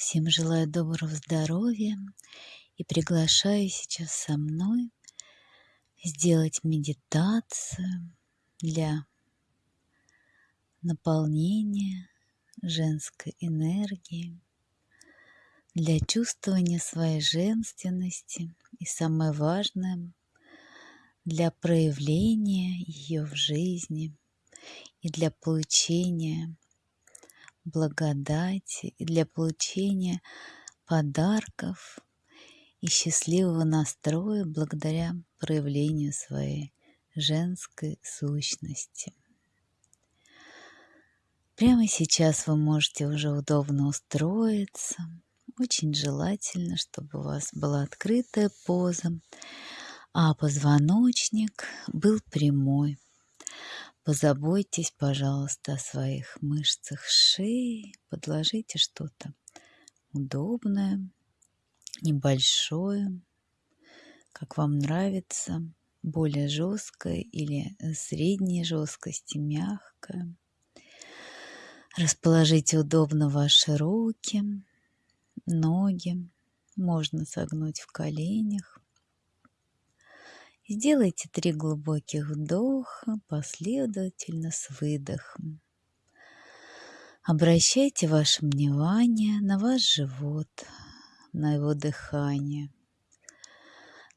Всем желаю доброго здоровья и приглашаю сейчас со мной сделать медитацию для наполнения женской энергии, для чувствования своей женственности. И самое важное для проявления ее в жизни и для получения благодати для получения подарков и счастливого настроя благодаря проявлению своей женской сущности. Прямо сейчас вы можете уже удобно устроиться. Очень желательно, чтобы у вас была открытая поза, а позвоночник был прямой. Позаботьтесь, пожалуйста, о своих мышцах шеи. Подложите что-то удобное, небольшое, как вам нравится, более жесткое или средней жесткости, мягкое. Расположите удобно ваши руки, ноги. Можно согнуть в коленях. Сделайте три глубоких вдоха последовательно с выдохом. Обращайте ваше внимание на ваш живот, на его дыхание.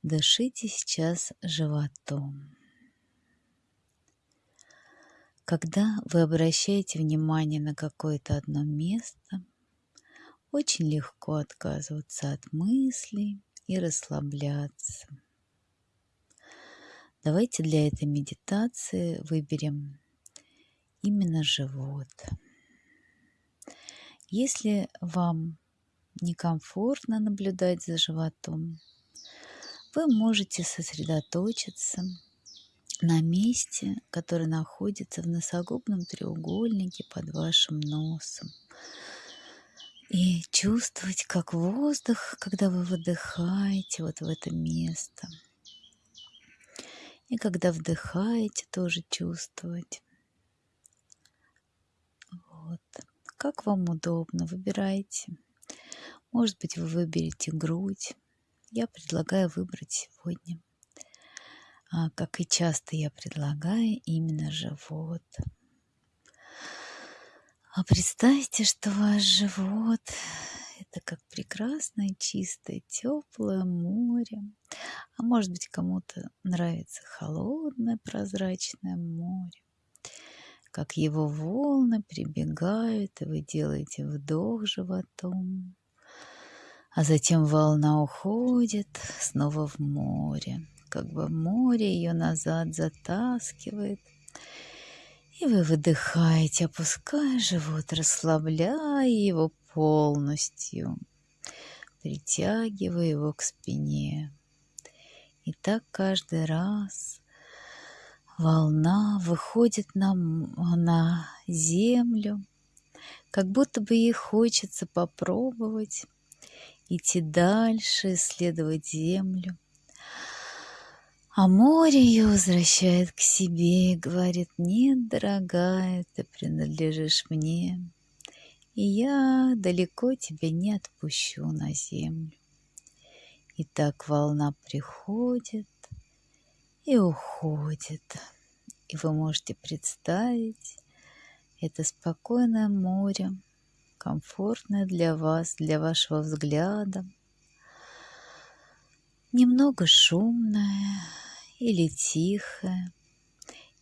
Дышите сейчас животом. Когда вы обращаете внимание на какое-то одно место, очень легко отказываться от мыслей и расслабляться. Давайте для этой медитации выберем именно живот. Если вам некомфортно наблюдать за животом, вы можете сосредоточиться на месте, который находится в носогубном треугольнике под вашим носом. И чувствовать, как воздух, когда вы выдыхаете вот в это место – и когда вдыхаете, тоже чувствовать. Вот. Как вам удобно, выбирайте. Может быть, вы выберете грудь. Я предлагаю выбрать сегодня, а, как и часто я предлагаю, именно живот. А представьте, что ваш живот это как прекрасное, чистое, теплое море. А может быть, кому-то нравится холодное, прозрачное море. Как его волны прибегают, и вы делаете вдох животом. А затем волна уходит снова в море. Как бы море ее назад затаскивает. И вы выдыхаете, опуская живот, расслабляя его полностью, притягивая его к спине. И так каждый раз волна выходит на, на землю, как будто бы ей хочется попробовать идти дальше, исследовать землю. А море ее возвращает к себе и говорит, нет, дорогая, ты принадлежишь мне и я далеко тебя не отпущу на землю. И так волна приходит и уходит, и вы можете представить это спокойное море, комфортное для вас, для вашего взгляда, немного шумное или тихое,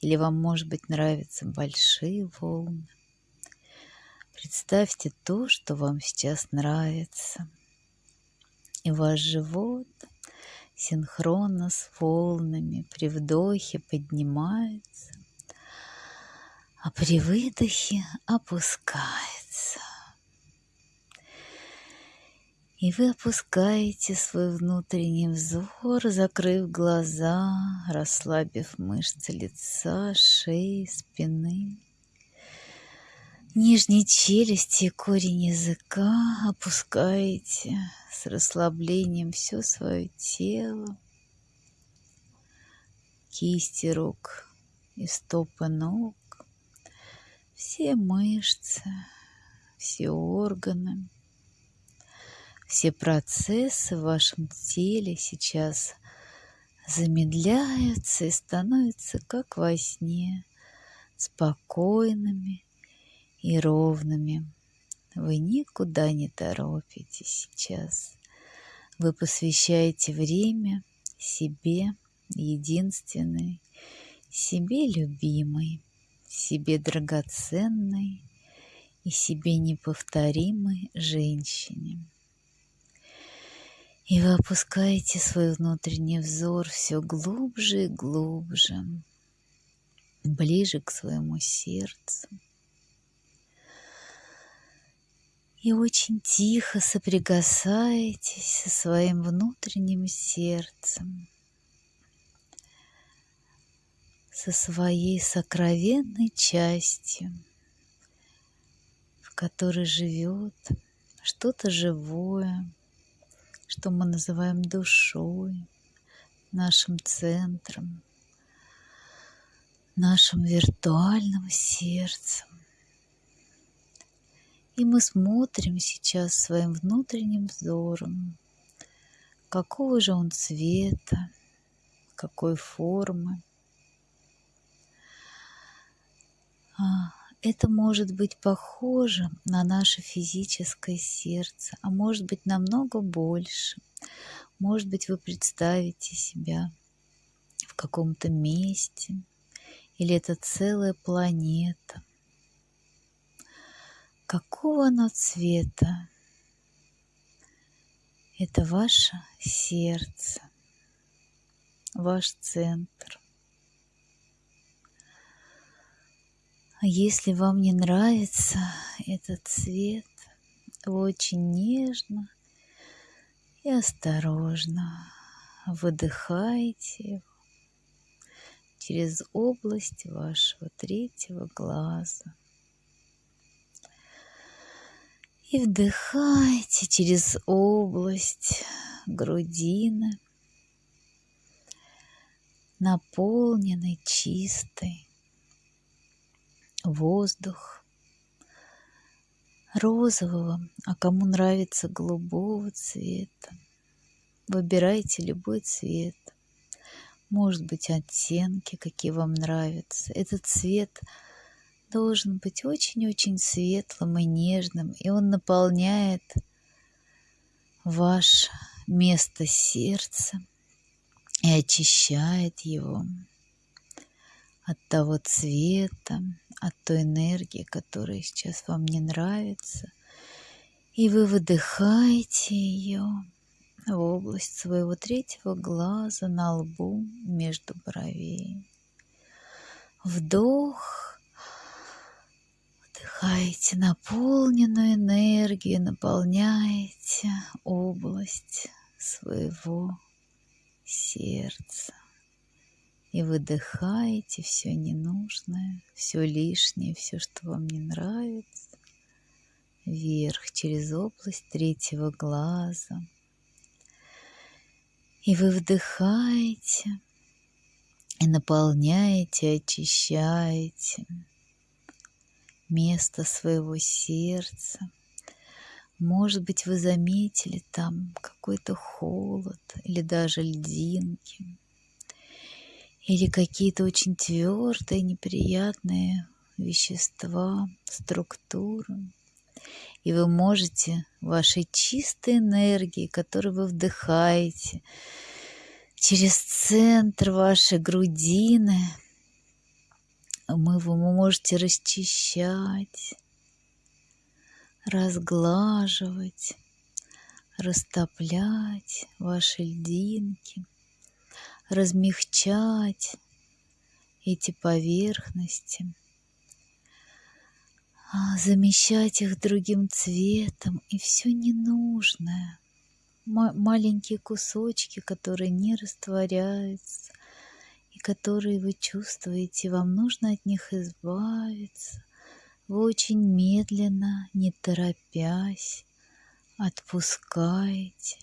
или вам, может быть, нравятся большие волны. Представьте то, что вам сейчас нравится. И ваш живот синхронно с волнами при вдохе поднимается, а при выдохе опускается. И вы опускаете свой внутренний взор, закрыв глаза, расслабив мышцы лица, шеи, спины. Нижней челюсти корень языка опускаете с расслаблением все свое тело, кисти рук и стопы ног, все мышцы, все органы. все процессы в вашем теле сейчас замедляются и становятся как во сне, спокойными и ровными. Вы никуда не торопитесь сейчас. Вы посвящаете время себе единственной, себе любимой, себе драгоценной и себе неповторимой женщине. И вы опускаете свой внутренний взор все глубже и глубже, ближе к своему сердцу. И очень тихо соприкасаетесь со своим внутренним сердцем – со своей сокровенной частью, в которой живет что-то живое, что мы называем душой, нашим центром, нашим виртуальным сердцем. И мы смотрим сейчас своим внутренним взором, какого же он цвета, какой формы, А, это может быть похоже на наше физическое сердце, а может быть намного больше. Может быть, вы представите себя в каком-то месте, или это целая планета. Какого оно цвета? Это ваше сердце, ваш центр. А если вам не нравится этот цвет, очень нежно и осторожно выдыхаете его через область вашего третьего глаза. И вдыхайте через область грудины, наполненной чистой воздух розового, а кому нравится голубого цвета. Выбирайте любой цвет. Может быть, оттенки, какие вам нравятся. Этот цвет должен быть очень-очень светлым и нежным, и он наполняет ваше место сердца и очищает его от того цвета, от той энергии, которая сейчас вам не нравится. И вы выдыхаете ее в область своего третьего глаза на лбу между бровей. Вдох. Вдыхаете наполненную энергию, наполняете область своего сердца. И выдыхаете все ненужное, все лишнее, все, что вам не нравится, вверх через область третьего глаза. И вы вдыхаете и наполняете, очищаете место своего сердца. Может быть, вы заметили там какой-то холод или даже льдинки – или какие-то очень твердые, неприятные вещества, структуры. И вы можете вашей чистой энергией, которую вы вдыхаете, через центр вашей грудины, мы вы можете расчищать, разглаживать, растоплять ваши льдинки – размягчать эти поверхности, а, замещать их другим цветом. И все ненужное, маленькие кусочки, которые не растворяются и которые вы чувствуете, вам нужно от них избавиться. Вы очень медленно, не торопясь, отпускаете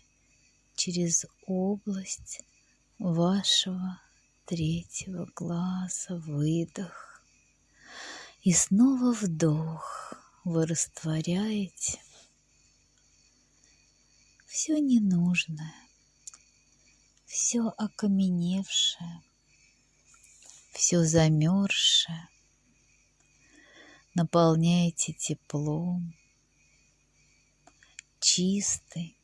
через область вашего третьего глаза выдох. И снова вдох. Вы растворяете все ненужное, все окаменевшее, все замерзшее. Наполняйте теплом, чистой,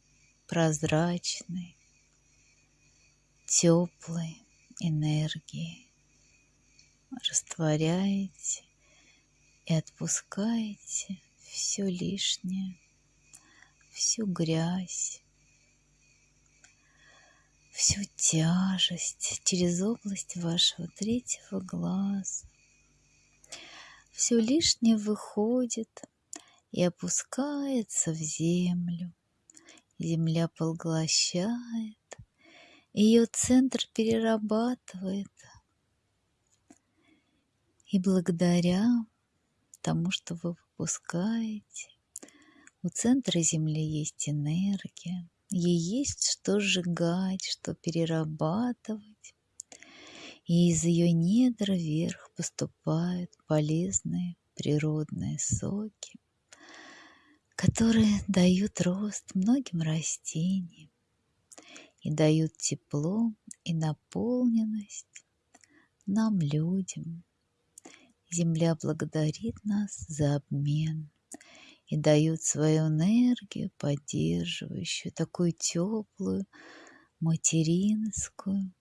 прозрачной, теплой энергией. Растворяете и отпускаете все лишнее, всю грязь, всю тяжесть через область вашего третьего глаза. Все лишнее выходит и опускается в землю. Земля поглощает, ее центр перерабатывает. И благодаря тому, что вы выпускаете, у центра Земли есть энергия, ей есть что сжигать, что перерабатывать. И из ее недр вверх поступают полезные природные соки, которые дают рост многим растениям и дают тепло и наполненность нам, людям. Земля благодарит нас за обмен и дает свою энергию, поддерживающую, такую теплую, материнскую.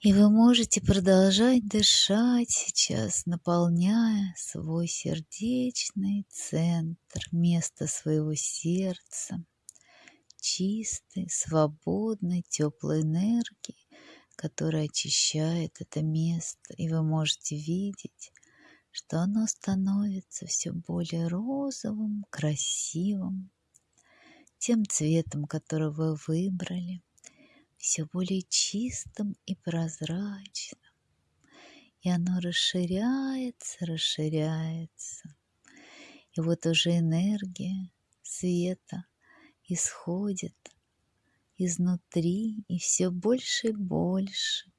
И вы можете продолжать дышать сейчас, наполняя свой сердечный центр, место своего сердца – чистой, свободной, теплой энергии, которая очищает это место. И вы можете видеть, что оно становится все более розовым, красивым, тем цветом, который вы выбрали, все более чистым и прозрачным. И оно расширяется, расширяется. И вот уже энергия света – исходит изнутри и все больше и больше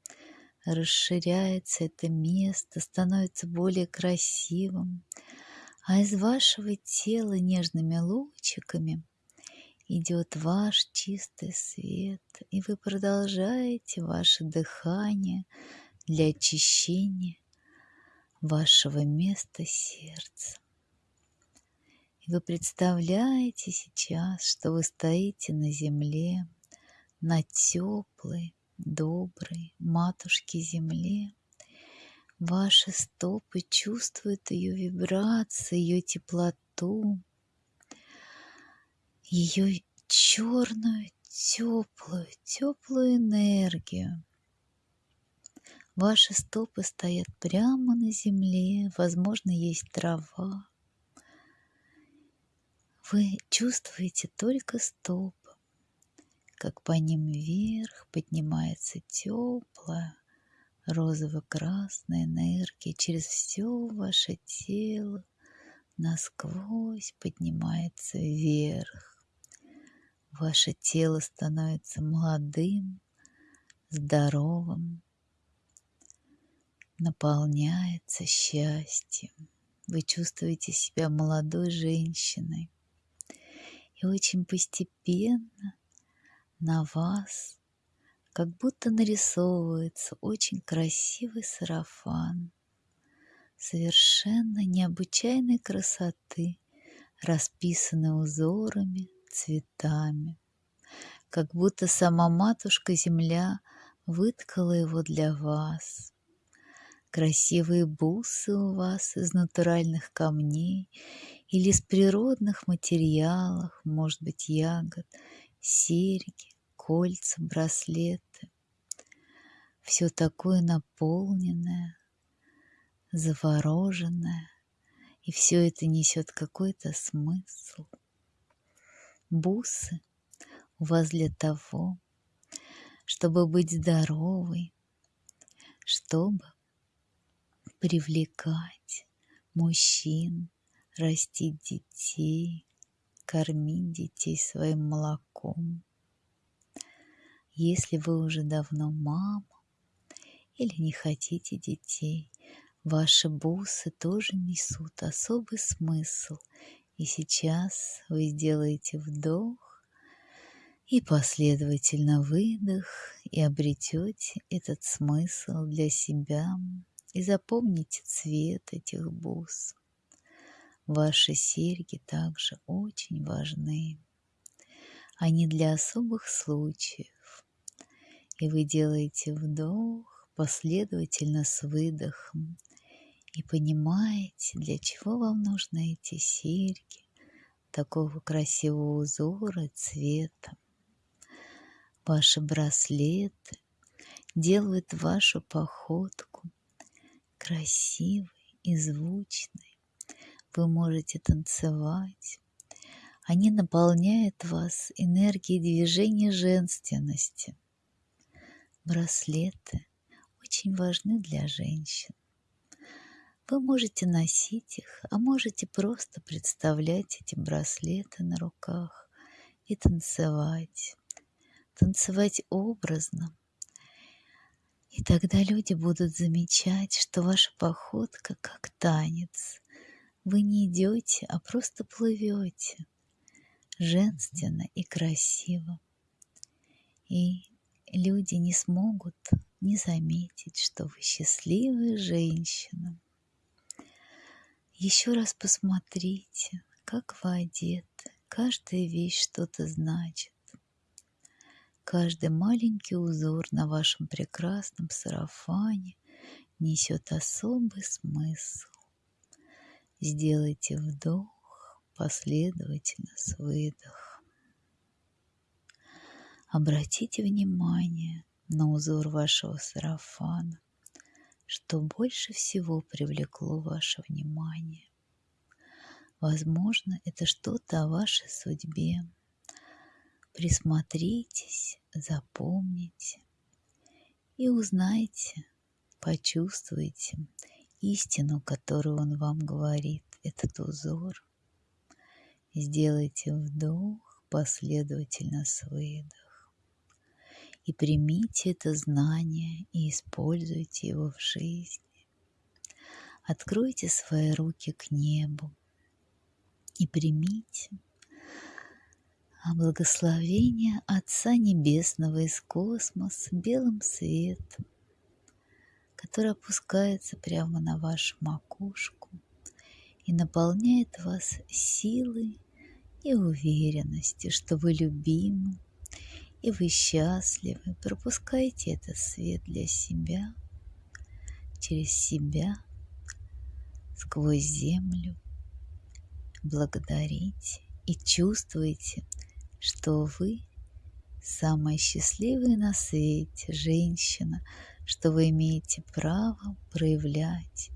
расширяется это место, становится более красивым, а из вашего тела нежными лучиками идет ваш чистый свет, и вы продолжаете ваше дыхание для очищения вашего места сердца. Вы представляете сейчас, что вы стоите на земле, на теплой, доброй матушке земле. Ваши стопы чувствуют ее вибрации, ее теплоту, ее черную, теплую, теплую энергию. Ваши стопы стоят прямо на земле, возможно, есть трава, вы чувствуете только стопы, как по ним вверх поднимается теплая розово-красная энергия через все ваше тело, насквозь поднимается вверх. Ваше тело становится молодым, здоровым, наполняется счастьем. Вы чувствуете себя молодой женщиной, и очень постепенно на вас как будто нарисовывается очень красивый сарафан совершенно необычайной красоты, расписанный узорами, цветами, как будто сама матушка-земля выткала его для вас. Красивые бусы у вас из натуральных камней или из природных материалов, может быть, ягод, серьги, кольца, браслеты. Все такое наполненное, завороженное, и все это несет какой-то смысл. Бусы у вас для того, чтобы быть здоровой, чтобы привлекать мужчин, растить детей, кормить детей своим молоком. Если вы уже давно мама или не хотите детей, ваши бусы тоже несут особый смысл. И сейчас вы сделаете вдох И последовательно выдох, и обретете этот смысл для себя, и запомните цвет этих бус. Ваши серьги также очень важны. Они для особых случаев. И вы делаете вдох последовательно с выдохом и понимаете, для чего вам нужны эти серьги такого красивого узора цвета. Ваши браслеты делают вашу походку красивой и звучной вы можете танцевать. Они наполняют вас энергией движения женственности. Браслеты очень важны для женщин. Вы можете носить их, а можете просто представлять эти браслеты на руках и танцевать. Танцевать образно. И тогда люди будут замечать, что ваша походка как танец, вы не идете, а просто плывете. Женственно и красиво. И люди не смогут не заметить, что вы счастливая женщина. Еще раз посмотрите, как вы одеты. Каждая вещь что-то значит. Каждый маленький узор на вашем прекрасном сарафане несет особый смысл. Сделайте вдох последовательно с выдохом. Обратите внимание на узор вашего сарафана, что больше всего привлекло ваше внимание. Возможно, это что-то о вашей судьбе. Присмотритесь, запомните и узнайте, почувствуйте истину, которую он вам говорит, этот узор. Сделайте вдох последовательно с выдох. И примите это знание и используйте его в жизни. Откройте свои руки к небу и примите благословение Отца Небесного из космоса белым светом, который опускается прямо на вашу макушку и наполняет вас силой и уверенностью, что вы любимы и вы счастливы. Пропускайте этот свет для себя, через себя, сквозь землю. Благодарите и чувствуйте, что вы самая счастливая на свете женщина – что вы имеете право проявлять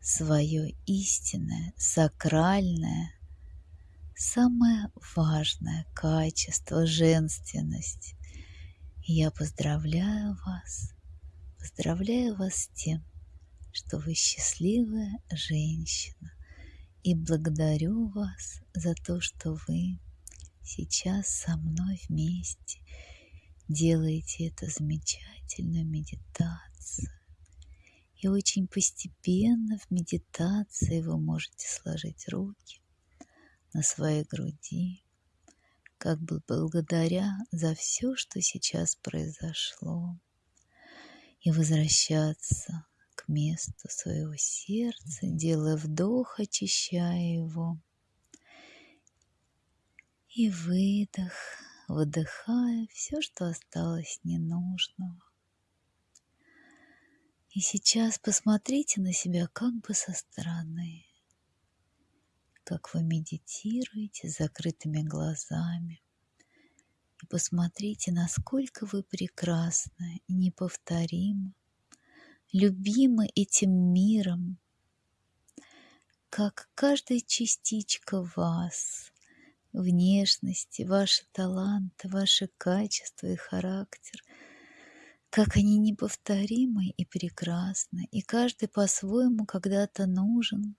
свое истинное, сакральное, самое важное качество женственность. И я поздравляю вас, поздравляю вас с тем, что вы счастливая женщина. И благодарю вас за то, что вы сейчас со мной вместе делаете это замечательную медитацию. И очень постепенно в медитации вы можете сложить руки на своей груди, как бы благодаря за все, что сейчас произошло, и возвращаться к месту своего сердца, делая вдох, очищая его, и выдох, выдыхая все, что осталось ненужного. И сейчас посмотрите на себя как бы со стороны, как вы медитируете с закрытыми глазами. И посмотрите, насколько вы прекрасны и неповторимы, любимы этим миром, как каждая частичка вас внешности, ваши таланты, ваши качества и характер, как они неповторимы и прекрасны, и каждый по-своему когда-то нужен.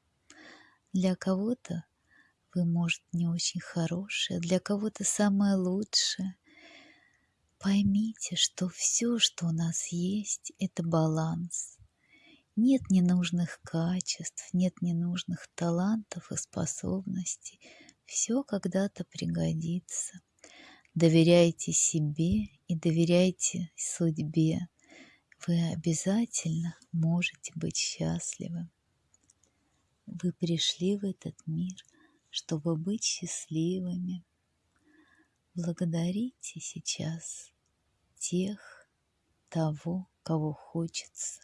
Для кого-то вы, может, не очень хорошие, для кого-то самое лучшее. Поймите, что все, что у нас есть, это баланс. Нет ненужных качеств, нет ненужных талантов и способностей – все когда-то пригодится. Доверяйте себе и доверяйте судьбе. Вы обязательно можете быть счастливы. Вы пришли в этот мир, чтобы быть счастливыми. Благодарите сейчас тех, того, кого хочется.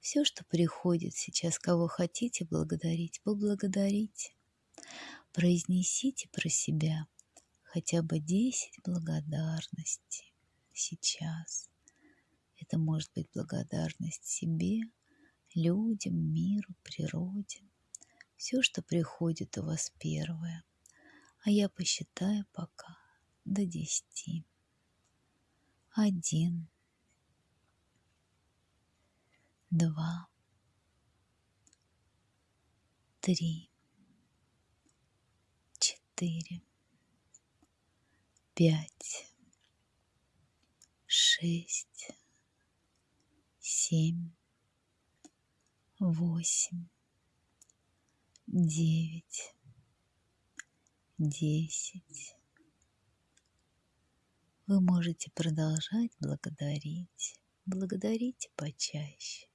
Все, что приходит сейчас, кого хотите благодарить, поблагодарите. Произнесите про себя хотя бы 10 благодарностей сейчас. Это может быть благодарность себе, людям, миру, природе. Все, что приходит у вас первое. А я посчитаю пока до десяти. Один. Два. Три. Четыре. Пять. Шесть. Семь. Восемь. Девять десять. Вы можете продолжать благодарить. Благодарите почаще.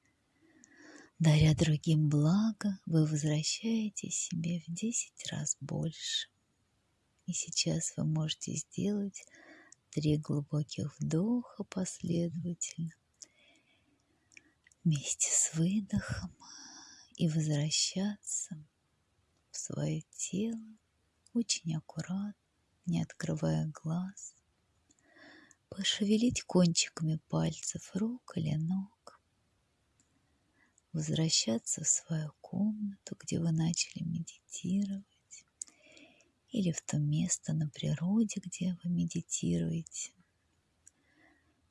Даря другим благо, вы возвращаете себе в десять раз больше. И сейчас вы можете сделать три глубоких вдоха последовательно. Вместе с выдохом и возвращаться в свое тело очень аккуратно, не открывая глаз, пошевелить кончиками пальцев рук или ног, возвращаться в свою комнату, где вы начали медитировать, или в то место на природе, где вы медитируете,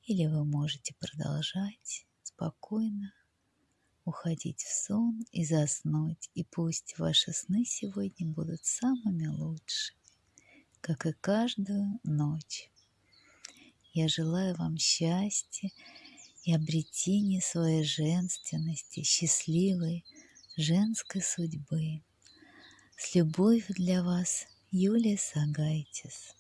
или вы можете продолжать спокойно уходить в сон и заснуть, и пусть ваши сны сегодня будут самыми лучшими, как и каждую ночь. Я желаю вам счастья и обретения своей женственности, счастливой женской судьбы. С любовью для вас, Юлия Сагайтис.